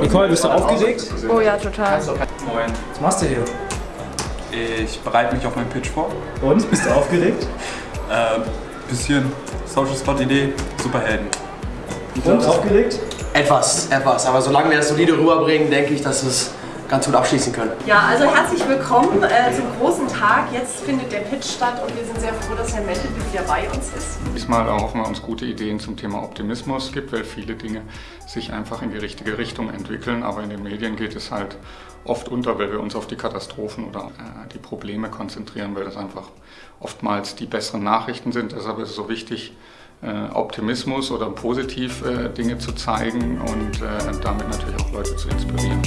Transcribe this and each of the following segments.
Nicole, bist du aufgeregt? Oh ja, total. Moin. Was machst du hier? Ich bereite mich auf meinen Pitch vor. Und, bist du aufgeregt? Äh, bisschen Social Spot Idee, Superhelden. Und, aufgeregt? Etwas, etwas. Aber solange wir das solide rüberbringen, denke ich, dass es ganz gut abschließen können. Ja, also herzlich willkommen äh, zum großen Tag. Jetzt findet der Pitch statt und wir sind sehr froh, dass Herr Mentel wieder bei uns ist. Diesmal erhoffen wir uns gute Ideen zum Thema Optimismus. Es gibt, weil viele Dinge sich einfach in die richtige Richtung entwickeln, aber in den Medien geht es halt oft unter, weil wir uns auf die Katastrophen oder äh, die Probleme konzentrieren, weil das einfach oftmals die besseren Nachrichten sind. Deshalb ist es so wichtig, Optimismus oder positiv äh, Dinge zu zeigen und äh, damit natürlich auch Leute zu inspirieren.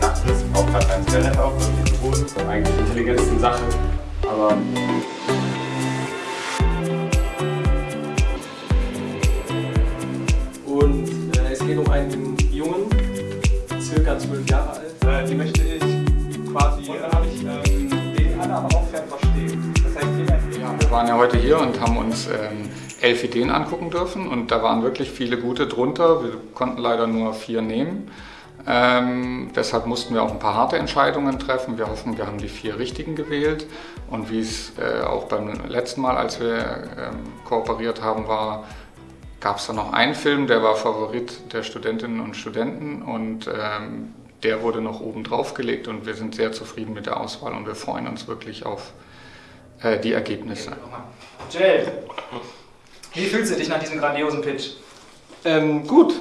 Nachtfrist braucht gerade ein Internet auf, das ist. Eigentlich intelligenteste Sache, aber Und äh, es geht um einen Jungen, circa 12 Jahre alt. äh, die möchte ich quasi, und dann habe ich ähm, waren ja heute hier und haben uns ähm, elf Ideen angucken dürfen und da waren wirklich viele gute drunter. Wir konnten leider nur vier nehmen. Ähm, deshalb mussten wir auch ein paar harte Entscheidungen treffen. Wir hoffen, wir haben die vier richtigen gewählt. Und wie es äh, auch beim letzten Mal, als wir ähm, kooperiert haben, war, gab es da noch einen Film, der war Favorit der Studentinnen und Studenten und ähm, der wurde noch oben drauf gelegt und wir sind sehr zufrieden mit der Auswahl und wir freuen uns wirklich auf äh, die Ergebnisse. Jay, wie fühlst du dich nach diesem grandiosen Pitch? Ähm, gut.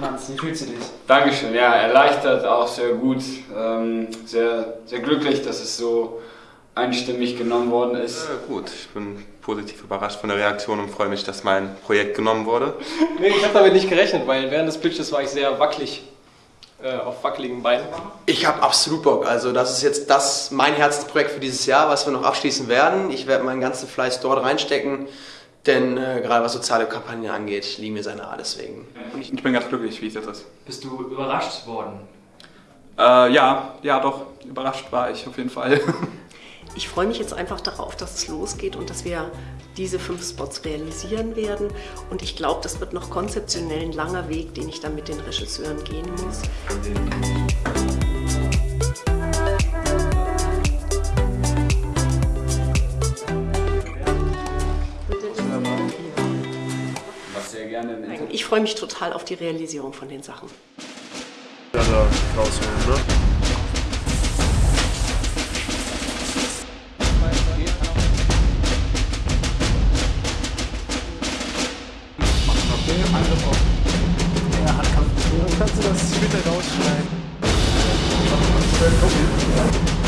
Manns, wie fühlst du dich? Dankeschön, ja, erleichtert, auch sehr gut. Ähm, sehr, sehr glücklich, dass es so einstimmig genommen worden ist. Äh, gut, ich bin positiv überrascht von der Reaktion und freue mich, dass mein Projekt genommen wurde. Nee, ich habe damit nicht gerechnet, weil während des Pitches war ich sehr wackelig. Äh, auf wackeligen Beinen. Ich habe absolut Bock. Also das ist jetzt das mein Herzensprojekt für dieses Jahr, was wir noch abschließen werden. Ich werde meinen ganzen Fleiß dort reinstecken, denn äh, gerade was soziale Kampagnen angeht, liegen mir sehr nahe deswegen. Ich, ich bin ganz glücklich, wie es jetzt ist. Bist du überrascht worden? Äh, ja, ja doch, überrascht war ich auf jeden Fall. Ich freue mich jetzt einfach darauf, dass es losgeht und dass wir diese fünf Spots realisieren werden. Und ich glaube, das wird noch konzeptionell ein langer Weg, den ich dann mit den Regisseuren gehen muss. Ich freue mich total auf die Realisierung von den Sachen. Ja, da rausholen, ne? Du das später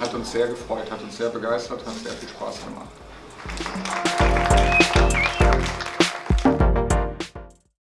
Hat uns sehr gefreut, hat uns sehr begeistert, hat sehr viel Spaß gemacht.